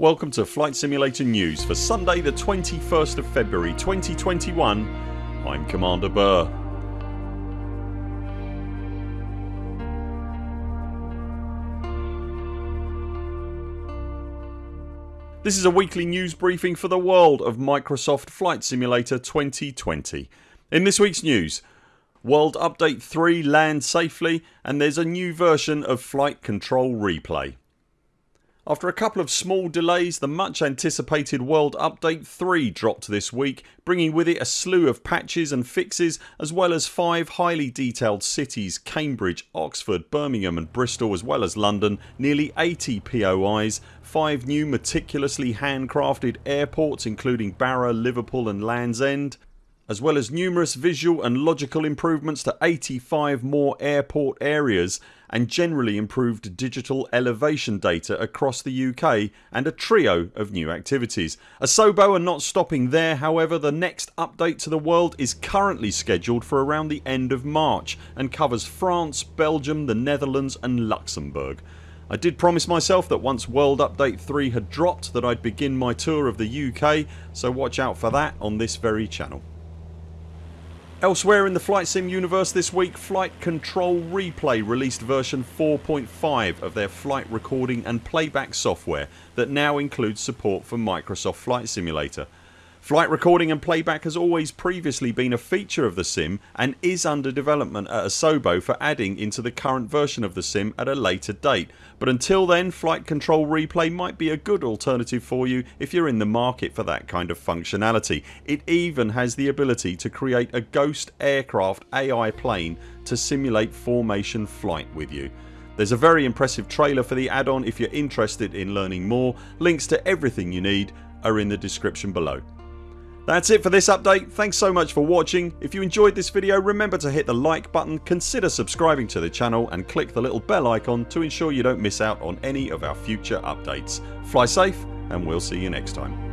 Welcome to Flight Simulator News for Sunday the 21st of February 2021 I'm Commander Burr. This is a weekly news briefing for the world of Microsoft Flight Simulator 2020. In this weeks news World Update 3 lands safely and there's a new version of Flight Control Replay. After a couple of small delays the much anticipated World Update 3 dropped this week bringing with it a slew of patches and fixes as well as 5 highly detailed cities Cambridge, Oxford, Birmingham and Bristol as well as London, nearly 80 POIs, 5 new meticulously handcrafted airports including Barrow, Liverpool and Land's End as well as numerous visual and logical improvements to 85 more airport areas and generally improved digital elevation data across the UK and a trio of new activities. Asobo are not stopping there however the next update to the world is currently scheduled for around the end of March and covers France, Belgium, the Netherlands and Luxembourg. I did promise myself that once World Update 3 had dropped that I'd begin my tour of the UK so watch out for that on this very channel. Elsewhere in the Flight Sim universe this week Flight Control Replay released version 4.5 of their flight recording and playback software that now includes support for Microsoft Flight Simulator. Flight recording and playback has always previously been a feature of the sim and is under development at Asobo for adding into the current version of the sim at a later date but until then Flight Control Replay might be a good alternative for you if you're in the market for that kind of functionality. It even has the ability to create a ghost aircraft AI plane to simulate formation flight with you. There's a very impressive trailer for the add on if you're interested in learning more. Links to everything you need are in the description below. That's it for this update. Thanks so much for watching. If you enjoyed this video remember to hit the like button, consider subscribing to the channel and click the little bell icon to ensure you don't miss out on any of our future updates. Fly safe and we'll see you next time.